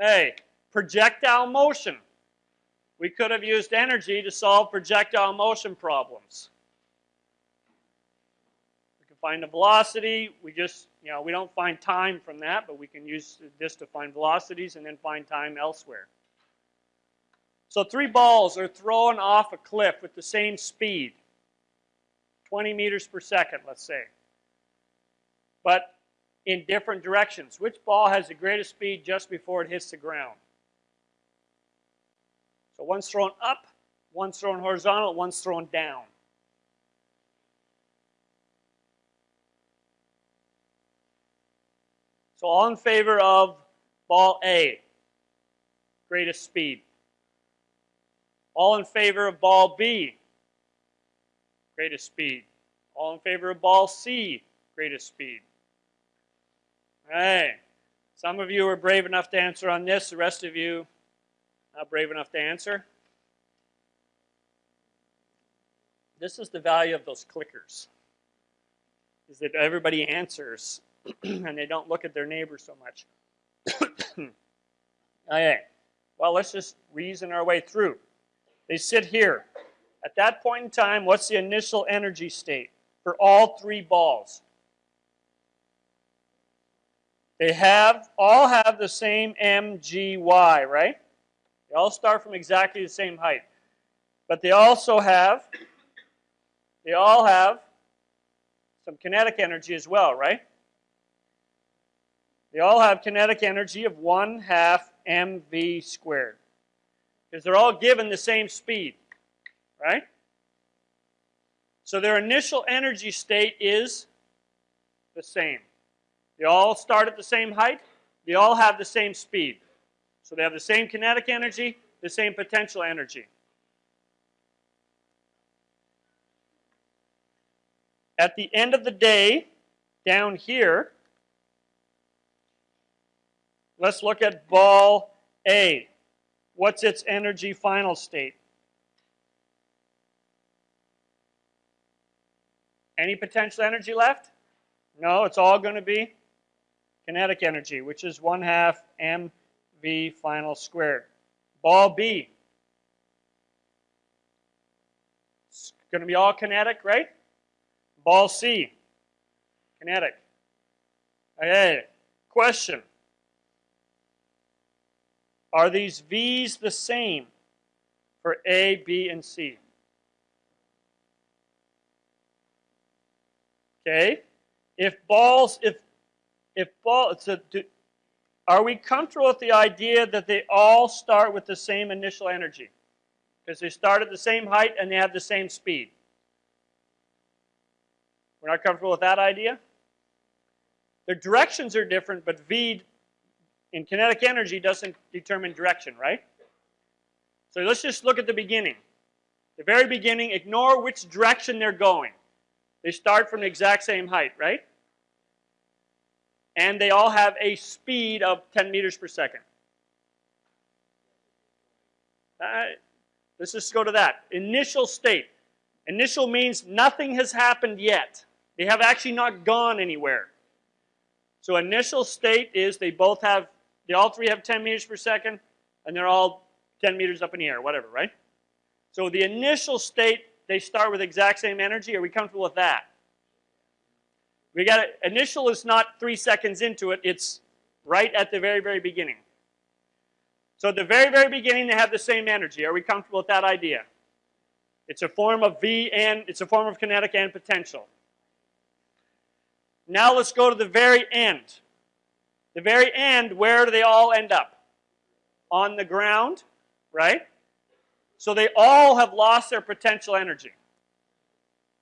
Hey, projectile motion. We could have used energy to solve projectile motion problems. We can find the velocity. We just, you know, we don't find time from that, but we can use this to find velocities and then find time elsewhere. So three balls are thrown off a cliff with the same speed, 20 meters per second, let's say. But in different directions. Which ball has the greatest speed just before it hits the ground? So one's thrown up, one's thrown horizontal, one's thrown down. So all in favor of ball A, greatest speed. All in favor of ball B, greatest speed. All in favor of ball C, greatest speed. Right. Some of you are brave enough to answer on this. The rest of you not brave enough to answer? This is the value of those clickers. Is that everybody answers and they don't look at their neighbor so much. okay. Well, let's just reason our way through. They sit here. At that point in time, what's the initial energy state for all three balls? They have all have the same mgy, right? They all start from exactly the same height. But they also have, they all have some kinetic energy as well, right? They all have kinetic energy of 1 half mv squared. Because they're all given the same speed, right? So their initial energy state is the same. They all start at the same height. They all have the same speed. So they have the same kinetic energy, the same potential energy. At the end of the day, down here, let's look at ball A. What's its energy final state? Any potential energy left? No, it's all going to be kinetic energy, which is 1 half m V final squared. Ball B. It's going to be all kinetic, right? Ball C. Kinetic. Okay. Question. Are these V's the same for A, B, and C? Okay. If balls, if if ball, so do, are we comfortable with the idea that they all start with the same initial energy? Because they start at the same height and they have the same speed. We're not comfortable with that idea? Their directions are different, but V in kinetic energy doesn't determine direction, right? So let's just look at the beginning. The very beginning, ignore which direction they're going. They start from the exact same height, right? And they all have a speed of 10 meters per second. let's just go to that. Initial state. Initial means nothing has happened yet. They have actually not gone anywhere. So initial state is they both have, they all three have 10 meters per second, and they're all 10 meters up in the air, whatever, right? So the initial state, they start with exact same energy. Are we comfortable with that? We got it. Initial is not three seconds into it. It's right at the very, very beginning. So at the very, very beginning, they have the same energy. Are we comfortable with that idea? It's a form of V and it's a form of kinetic and potential. Now let's go to the very end. The very end, where do they all end up? On the ground, right? So they all have lost their potential energy,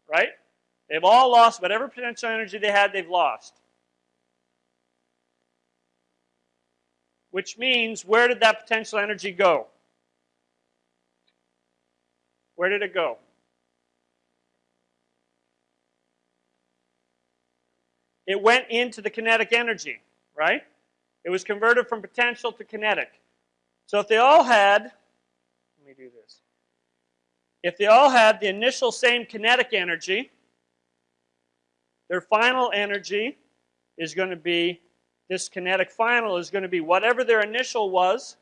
right? They've all lost whatever potential energy they had, they've lost. Which means, where did that potential energy go? Where did it go? It went into the kinetic energy, right? It was converted from potential to kinetic. So if they all had, let me do this. If they all had the initial same kinetic energy, their final energy is going to be this kinetic final is going to be whatever their initial was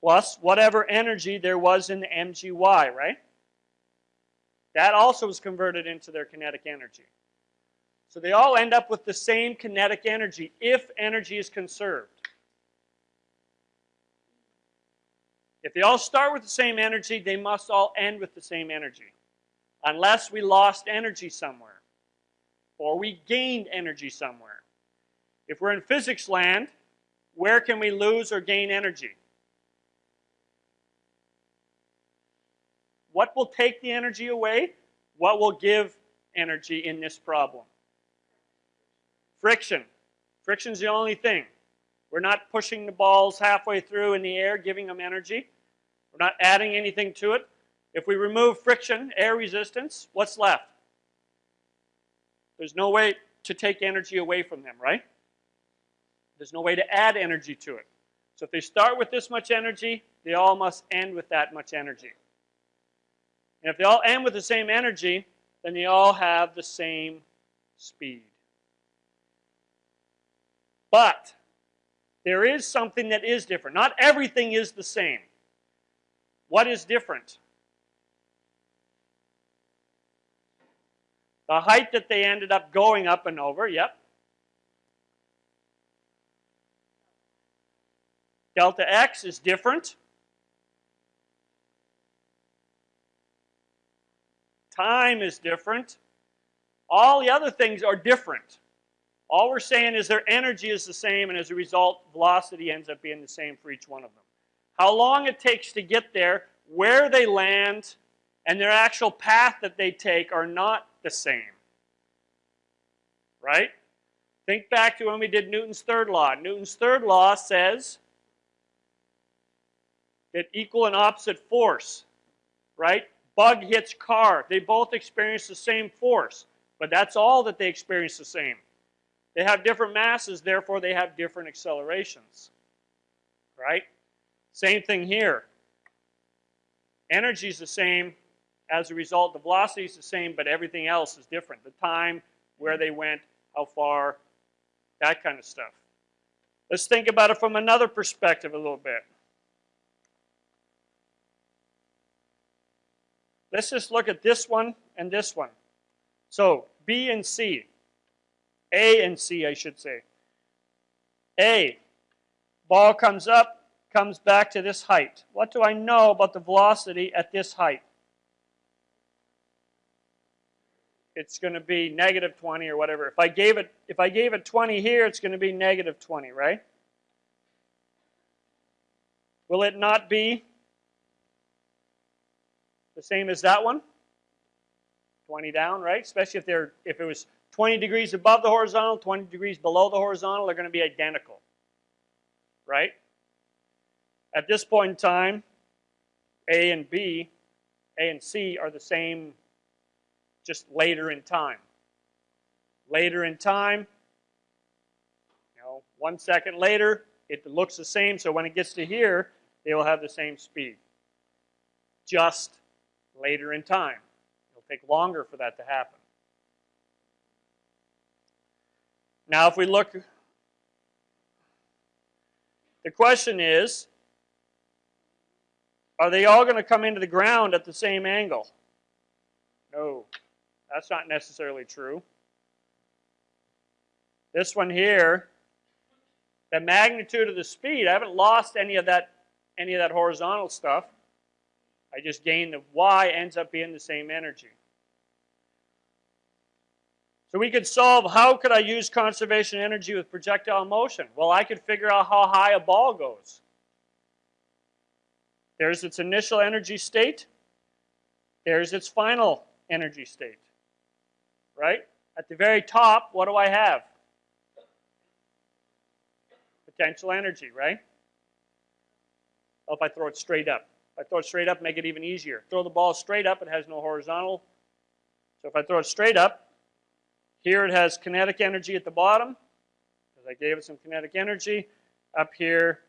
plus whatever energy there was in the mgy, right? That also is converted into their kinetic energy. So they all end up with the same kinetic energy if energy is conserved. If they all start with the same energy, they must all end with the same energy. Unless we lost energy somewhere or we gained energy somewhere. If we're in physics land, where can we lose or gain energy? What will take the energy away? What will give energy in this problem? Friction. Friction's the only thing. We're not pushing the balls halfway through in the air, giving them energy. We're not adding anything to it. If we remove friction, air resistance, what's left? There's no way to take energy away from them, right? There's no way to add energy to it. So if they start with this much energy, they all must end with that much energy. And if they all end with the same energy, then they all have the same speed. But there is something that is different. Not everything is the same. What is different? The height that they ended up going up and over, yep. Delta x is different. Time is different. All the other things are different. All we're saying is their energy is the same, and as a result, velocity ends up being the same for each one of them. How long it takes to get there, where they land, and their actual path that they take are not the same. Right? Think back to when we did Newton's third law. Newton's third law says that equal and opposite force, right? Bug hits car. They both experience the same force, but that's all that they experience the same. They have different masses, therefore they have different accelerations. Right? Same thing here. Energy is the same. As a result, the velocity is the same, but everything else is different. The time, where they went, how far, that kind of stuff. Let's think about it from another perspective a little bit. Let's just look at this one and this one. So, B and C. A and C, I should say. A, ball comes up, comes back to this height. What do I know about the velocity at this height? It's going to be negative 20 or whatever. If I gave it if I gave it 20 here, it's going to be negative 20, right? Will it not be the same as that one? 20 down, right? Especially if they're if it was 20 degrees above the horizontal, 20 degrees below the horizontal, they're going to be identical. Right? At this point in time, A and B, A and C are the same just later in time. Later in time, you know, one second later, it looks the same, so when it gets to here, they will have the same speed. Just later in time. It'll take longer for that to happen. Now, if we look, the question is, are they all going to come into the ground at the same angle? No, that's not necessarily true. This one here, the magnitude of the speed, I haven't lost any of that any of that horizontal stuff. I just gained the y ends up being the same energy. So we could solve how could I use conservation energy with projectile motion? Well, I could figure out how high a ball goes. There's its initial energy state. There's its final energy state. Right? At the very top, what do I have? Potential energy, right? Well, if I throw it straight up. If I throw it straight up, make it even easier. Throw the ball straight up, it has no horizontal. So if I throw it straight up, here it has kinetic energy at the bottom, because I gave it some kinetic energy. Up here,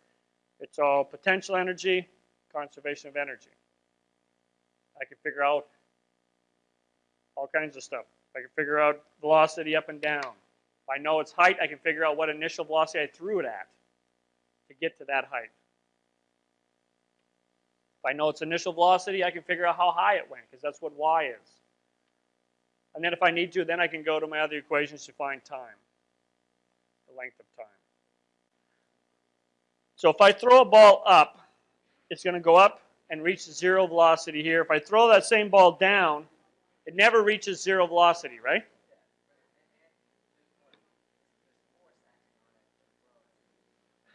it's all potential energy, conservation of energy. I can figure out all kinds of stuff. I can figure out velocity up and down. If I know its height, I can figure out what initial velocity I threw it at to get to that height. If I know its initial velocity, I can figure out how high it went, because that's what y is. And then if I need to, then I can go to my other equations to find time, the length of time. So if I throw a ball up, it's going to go up and reach zero velocity here. If I throw that same ball down, it never reaches zero velocity, right?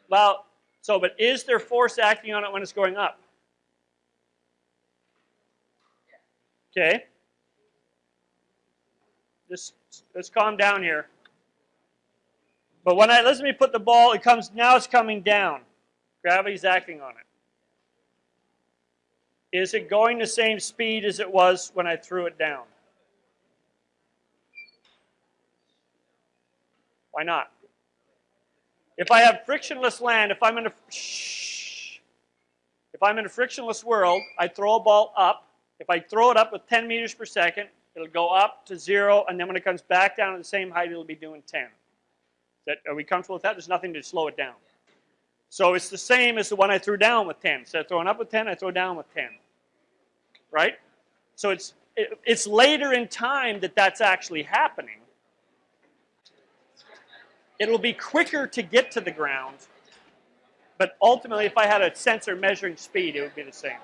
Well, so, but is there force acting on it when it's going up? Okay. Just let's calm down here. But when I let me put the ball, it comes now it's coming down. Gravity's acting on it. Is it going the same speed as it was when I threw it down? Why not? If I have frictionless land, if I'm in a shh, if I'm in a frictionless world, I throw a ball up. If I throw it up with 10 meters per second, it'll go up to zero, and then when it comes back down at the same height, it'll be doing 10. That, are we comfortable with that? There's nothing to slow it down. So it's the same as the one I threw down with 10. So I throwing up with 10, I throw down with 10. Right? So it's, it, it's later in time that that's actually happening. It'll be quicker to get to the ground, but ultimately if I had a sensor measuring speed, it would be the same.